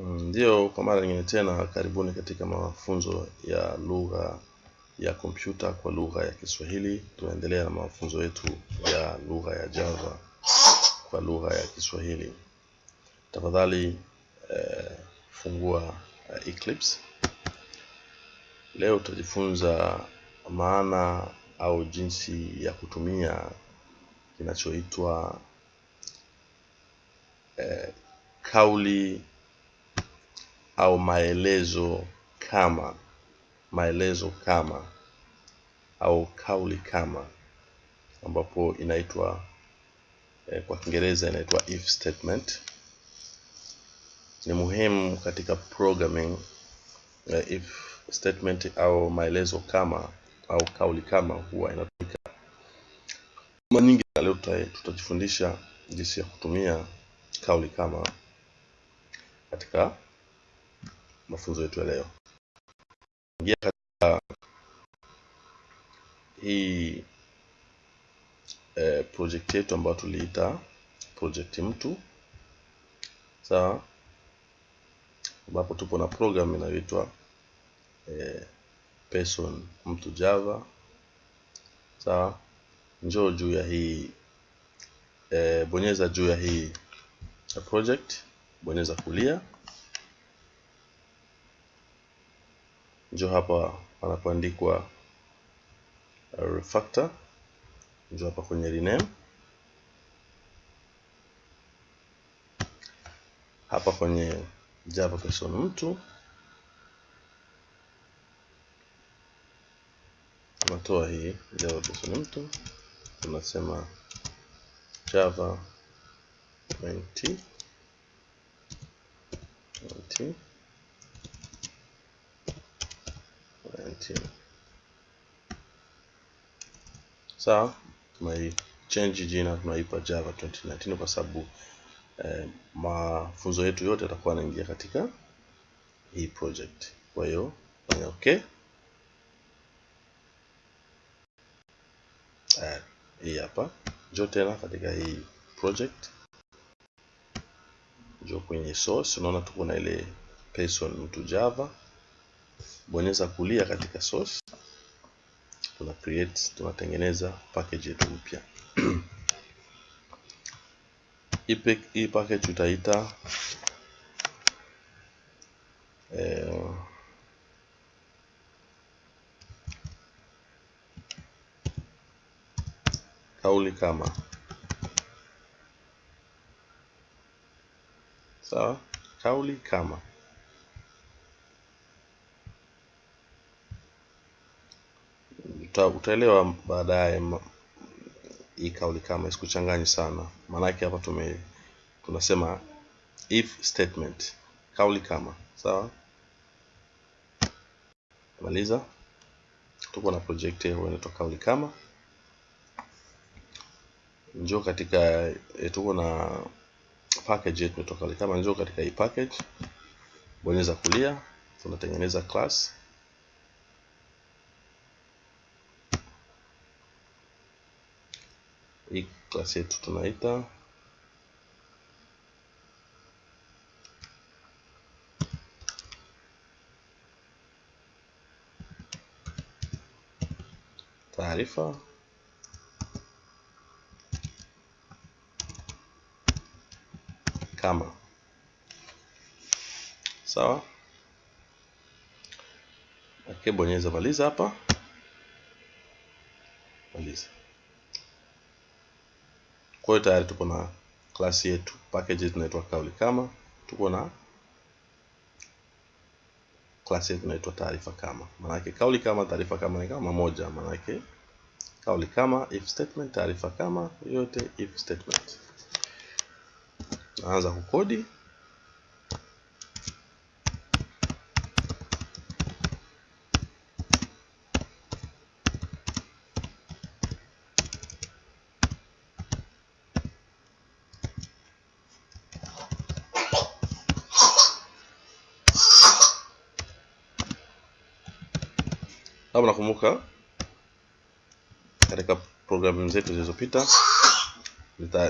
Ndio, kwa mara nyingine tena, karibuni katika mafunzo ya lugha ya kompyuta kwa lugha ya Kiswahili. Tunaendelea na mafunzo yetu ya lugha ya Java kwa lugha ya Kiswahili. Tafadhali eh, fungua eh, Eclipse. Leo tutajifunza maana au jinsi ya kutumia kinachoitwa eh, kauli au maelezo kama maelezo kama au kauli kama ambapo inaitwa eh, kwa Kiingereza inaitwa if statement. Ni muhimu katika programming eh, if statement au maelezo kama au kauli kama huwa inatumika mara nyingi, na leo tutajifundisha jinsi ya kutumia kauli kama katika mafunzo yetu ya leo. Ingia katika hii eh, project yetu ambayo tuliita project mtu, sawa, ambapo tupo na program inayoitwa eh, person mtu Java, sawa. Njoo juu ya hii eh, bonyeza juu ya hii project, bonyeza kulia, njoo hapa panapoandikwa uh, refactor, njoo hapa kwenye rename, hapa kwenye Java person mtu. Tunatoa hii Java person mtu, tunasema Java 20 20 19 sawa. Tunai change jina tunaipa Java 2019 kwa sababu eh, mafunzo yetu yote yatakuwa yanaingia katika hii project. Kwa hiyo fanya okay. Eh, hii hapa, njoo tena katika hii project, njoo kwenye source. Unaona tuko na ile person mtu Java, bonyeza kulia katika source, tuna create, tunatengeneza package yetu mpya. Hii pack- utaita package tutaita eh, kauli kama. Sawa, kauli kama uta, utaelewa baadaye hii kauli kama isikuchanganyi sana, maanake hapa tume tunasema if statement, kauli kama sawa. Maliza, tuko na project hiyo inaitwa kauli kama. Njoo katika eh, tuko na package yetu inaitwa kauli kama. Njoo katika hii package, bonyeza kulia, tunatengeneza class hii class yetu tunaita taarifa kama sawa. akibonyeza bonyeza maliza hapa, maliza. Kwa hiyo tayari tuko na klasi yetu, package yetu inaitwa kauli kama, tuko na klasi yetu inaitwa taarifa kama. Maanake kauli kama, taarifa kama ni kama moja, maanake kauli kama if statement, taarifa kama yote if statement. Naanza kukodi. Labda nakumbuka katika programu zetu zilizopita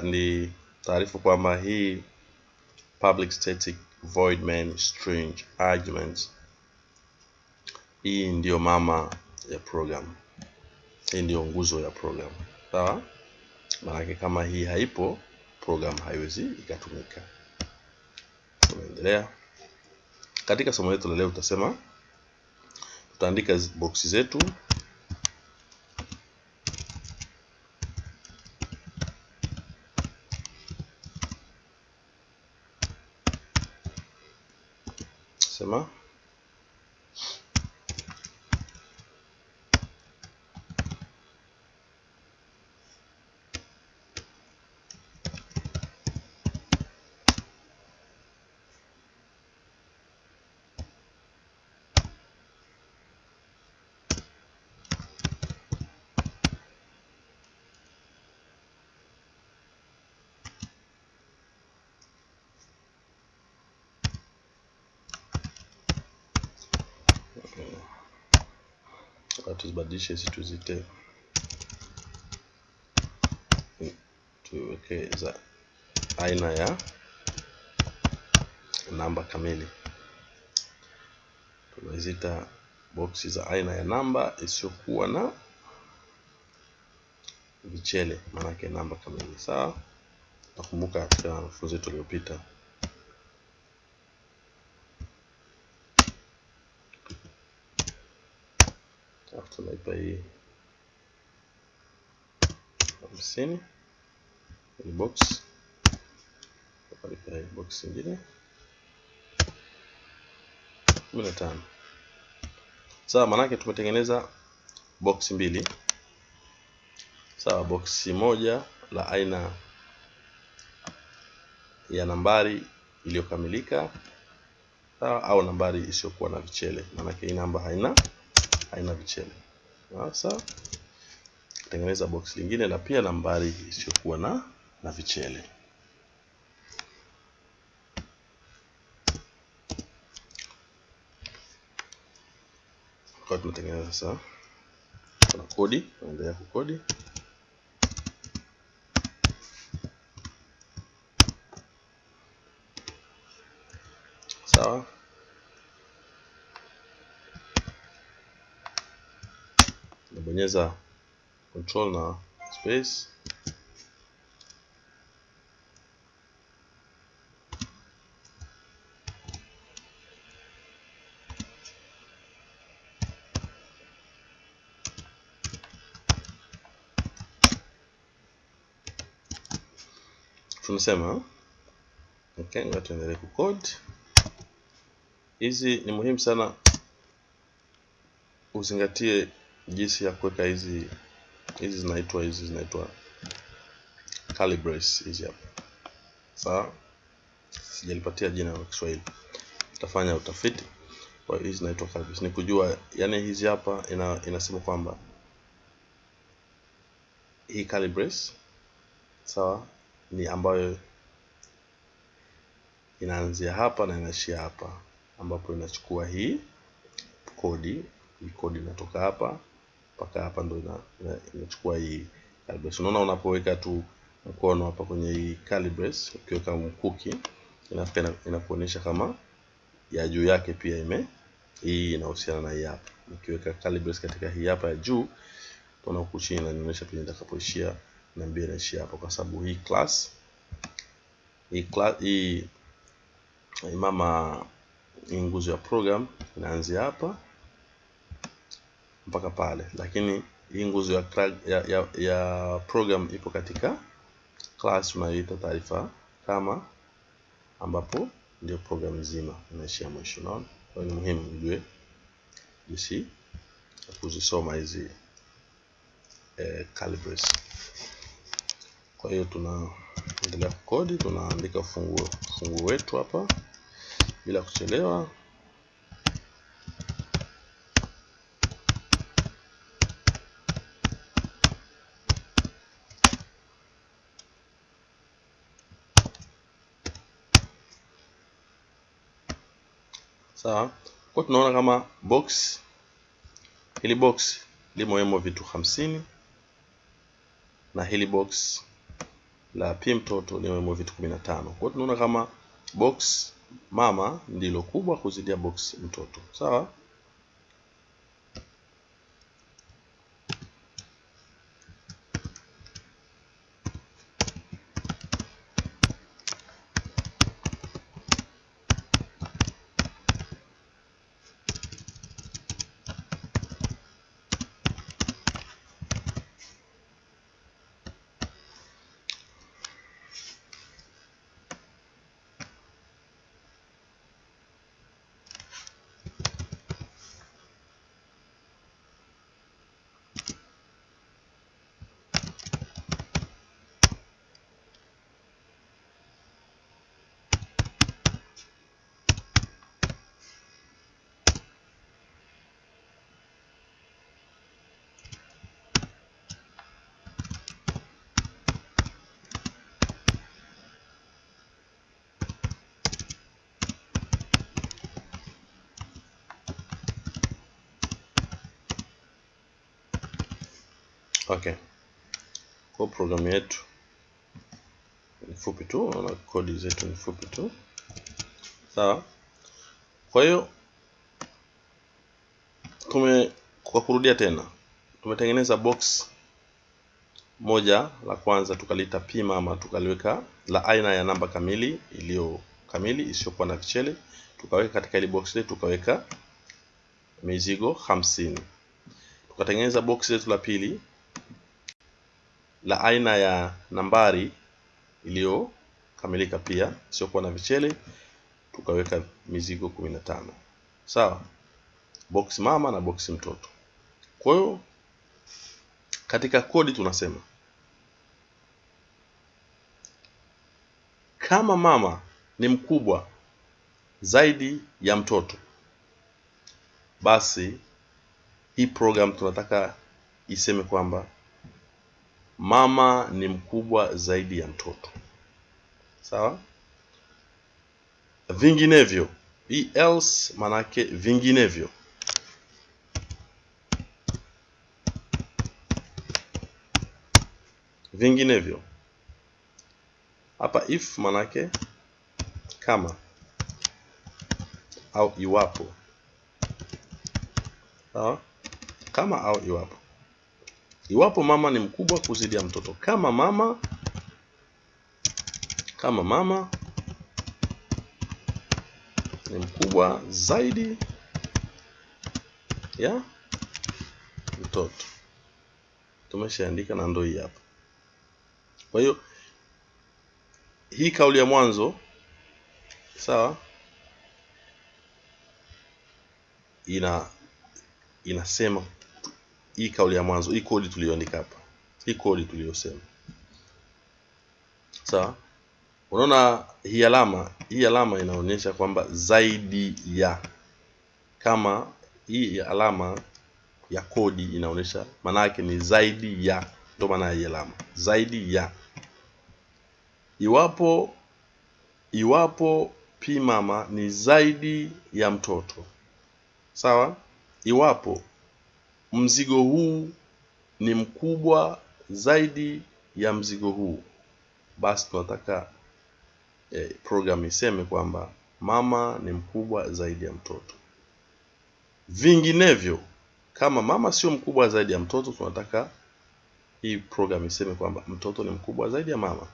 ni taarifu kwamba hii public static void main string arguments hii ndiyo mama ya program. Hii ndiyo nguzo ya program. Sawa? Maanake kama hii haipo program haiwezi ikatumika. Tunaendelea. Katika somo letu la leo tutasema tutaandika boksi zetu. Sema tuzibadilishe hizi tuzite. Tuweke za aina ya namba kamili. Tunazita boksi za aina ya namba isiyokuwa na vichele maanake namba kamili. Sawa? Nakumbuka katika wanafunzi wetu tunaipa hii. Hamsini ni box. Tunaipa hii box nyingine kumi na tano. Sawa maanake tumetengeneza box mbili. Sawa boksi moja la aina ya nambari iliyokamilika sawa au nambari isiyokuwa na vichele. Maanake hii namba haina haina vichele. Sasa tengeneza box lingine na pia nambari isiyokuwa na na vichele. Kwa tunatengeneza sasa. Kuna kodi tunaendelea kukodi sawa nabonyeza control na space. Tunasema okay, tuendelee kucode hizi ni muhimu sana uzingatie jinsi ya kuweka hizi hizi zinaitwa hizi zinaitwa calibrates hizi hapa. Sawa sijalipatia jina la Kiswahili. Utafanya utafiti kwa hizi zinaitwa calibrates ni kujua yani hizi hapa ina, inasema kwamba hii calibrates sawa ni ambayo inaanzia hapa na inaishia hapa ambapo inachukua hii kodi hii kodi inatoka hapa mpaka hapa ndo inachukua ina, ina, hii calibrate. Unaona, unapoweka tu mkono hapa kwenye hii calibrate, ukiweka mkuki inafika inakuonyesha kama ya juu yake pia ime hii inahusiana na hii hapa. Nikiweka calibrate katika hii hapa ya juu, utaona huku chini inanionyesha pia nitakapoishia na mbili inaishia hapa, kwa sababu hii class hii class hii mama hii nguzo ya program inaanzia hapa mpaka pale, lakini hii nguzo ya, ya, ya, ya program ipo katika class tunayoita taarifa kama, ambapo ndio program nzima inaishia mwisho. Unaona, kwa ni muhimu ujue jinsi ya kuzisoma hizi eh, calibres. Kwa hiyo tunaendelea kukodi, tunaandika funguo funguo wetu hapa bila kuchelewa. Sawa, kwa tunaona kama box. Hili box limoemo vitu hamsini. Na hili box la pi mtoto limoemo vitu kumi na tano. Kwa tunaona kama box mama ndilo kubwa kuzidia box mtoto. Sawa okay. Kwa programu yetu ni fupi tu na kodi zetu ni fupi tu. Sawa. Kwa hiyo tume kwa kurudia tena tumetengeneza box moja la kwanza tukalita pima ama tukaliweka la aina ya namba kamili iliyo kamili isiyokuwa na vichele tukaweka katika ile box letu tukaweka mizigo hamsini. Tukatengeneza box letu la pili la aina ya nambari iliyokamilika pia isiyokuwa na vichele tukaweka mizigo kumi na tano. Sawa? Box mama na box mtoto. Kwa hiyo katika kodi tunasema kama mama ni mkubwa zaidi ya mtoto basi hii program tunataka iseme kwamba mama ni mkubwa zaidi ya mtoto. Sawa? Vinginevyo. Hii else manake vinginevyo. Vinginevyo. Hapa if manake kama au iwapo. Sawa? Kama au iwapo iwapo mama ni mkubwa kuzidi ya mtoto. Kama mama kama mama ni mkubwa zaidi ya mtoto. Tumeshaandika na ndo hii hapa. Kwa hiyo hii kauli ya mwanzo sawa ina inasema hii kauli ya mwanzo hii kodi tuliyoandika hapa. Hii kodi tuliyosema. Sawa? Unaona hii alama hii alama inaonyesha kwamba zaidi ya kama hii alama ya kodi inaonyesha maana yake ni zaidi ya ndio maana ya hii alama zaidi ya. Iwapo iwapo pi mama ni zaidi ya mtoto. Sawa? Iwapo mzigo huu ni mkubwa zaidi ya mzigo huu. Basi tunataka eh, program iseme kwamba mama ni mkubwa zaidi ya mtoto. Vinginevyo kama mama sio mkubwa zaidi ya mtoto tunataka hii program iseme kwamba mtoto ni mkubwa zaidi ya mama.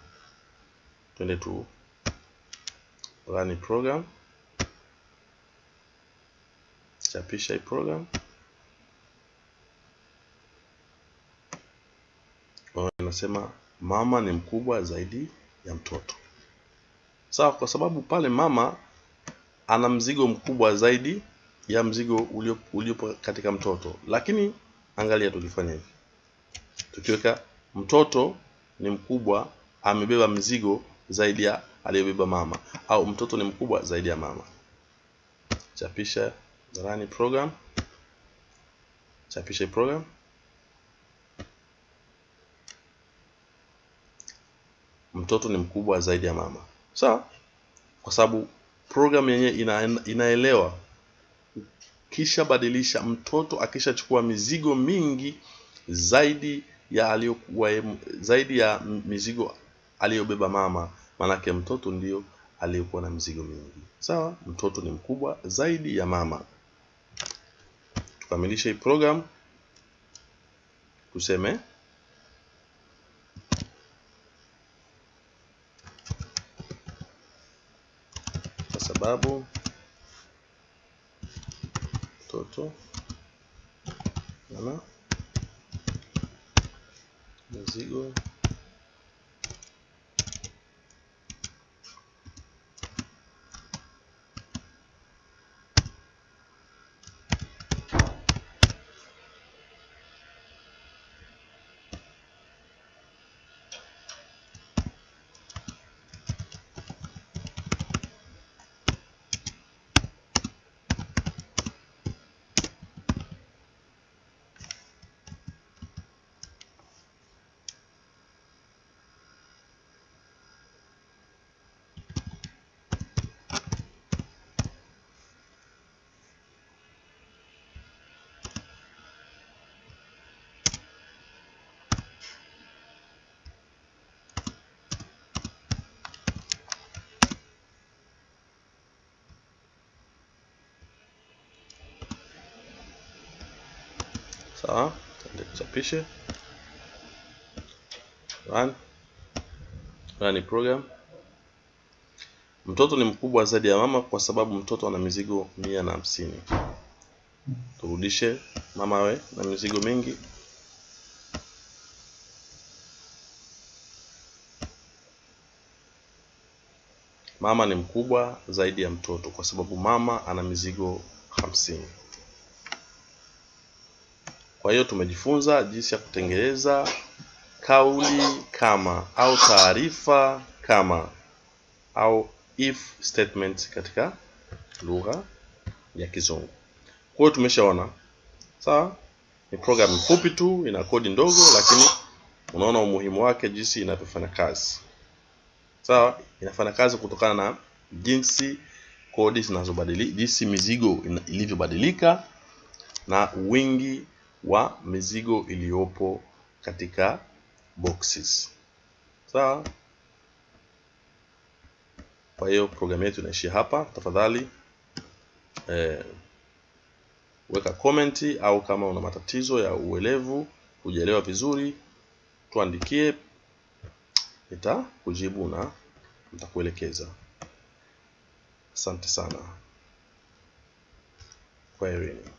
Twende tu run program. Chapisha hii program inasema mama ni mkubwa zaidi ya mtoto. Sawa kwa sababu pale mama ana mzigo mkubwa zaidi ya mzigo uliopo ulio katika mtoto. Lakini angalia tukifanya hivi. Tukiweka mtoto ni mkubwa amebeba mzigo zaidi ya aliyobeba mama au mtoto ni mkubwa zaidi ya mama. Chapisha run program. Chapisha program mtoto ni mkubwa zaidi ya mama sawa kwa sababu program yenyewe ina, inaelewa ukishabadilisha mtoto akishachukua mizigo mingi zaidi ya aliyokuwa zaidi ya mizigo aliyobeba mama manake mtoto ndio aliyekuwa na mizigo mingi. Sawa, mtoto ni mkubwa zaidi ya mama. Tukamilishe hii program, tuseme kwa sababu. Mtoto ana mizigo sawa. Tuende tuchapishe, run run program. Mtoto ni mkubwa zaidi ya mama kwa sababu mtoto ana mizigo mia na hamsini. Turudishe mama we na mizigo mingi. Mama ni mkubwa zaidi ya mtoto kwa sababu mama ana mizigo hamsini. Kwa hiyo tumejifunza jinsi ya kutengeneza kauli kama au taarifa kama au if statement katika lugha ya Kizungu. Kwa hiyo tumeshaona, sawa. Ni program fupi tu, ina kodi ndogo, lakini unaona umuhimu wake jinsi inavyofanya kazi. Sawa, inafanya kazi kutokana na jinsi kodi zinazobadilika, jinsi mizigo ilivyobadilika na wingi wa mizigo iliyopo katika boxes. Sawa. Kwa hiyo programu yetu inaishia hapa. Tafadhali eh, weka komenti au kama una matatizo ya uelevu, hujaelewa vizuri, tuandikie, nitakujibu na nitakuelekeza. Asante sana. Kwaherini.